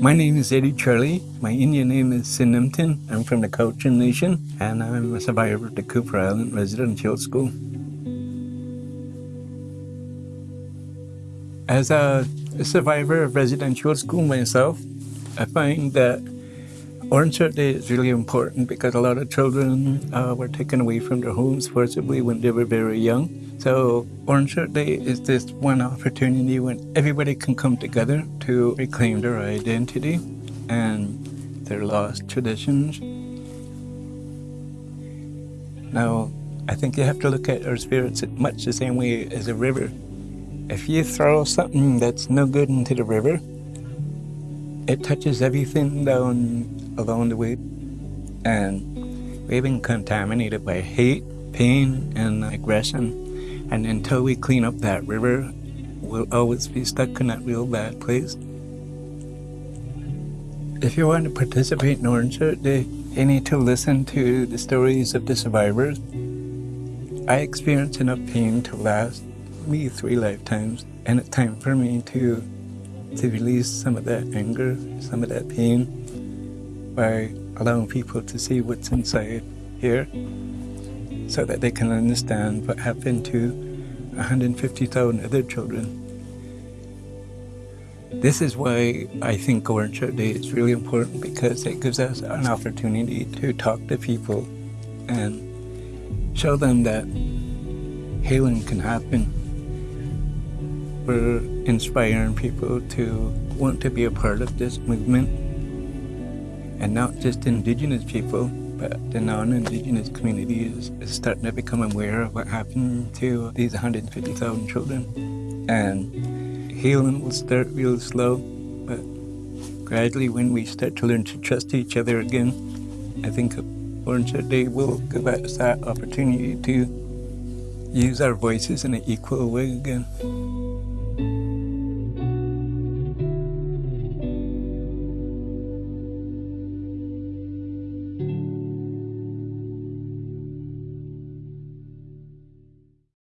My name is Eddie Charlie. My Indian name is Sinimtin. I'm from the Cowichan Nation, and I'm a survivor of the Kuper Island Residential School. As a survivor of residential school myself, I find that Orange Shirt Day is really important because a lot of children uh, were taken away from their homes forcibly when they were very young. So Orange Shirt Day is this one opportunity when everybody can come together to reclaim their identity and their lost traditions. Now, I think you have to look at our spirits much the same way as a river. If you throw something that's no good into the river, it touches everything down along the way. And we've been contaminated by hate, pain, and aggression. And until we clean up that river, we'll always be stuck in that real bad place. If you want to participate in Orange Shirt Day, you need to listen to the stories of the survivors. I experienced enough pain to last me three lifetimes, and it's time for me to to release some of that anger, some of that pain, by allowing people to see what's inside here so that they can understand what happened to 150,000 other children. This is why I think Shirt Day is really important because it gives us an opportunity to talk to people and show them that healing can happen. We're inspiring people to want to be a part of this movement and not just Indigenous people, but the non-Indigenous community is, is starting to become aware of what happened to these 150,000 children. And healing will start real slow, but gradually when we start to learn to trust each other again, I think Orange Day will give us that opportunity to use our voices in an equal way again.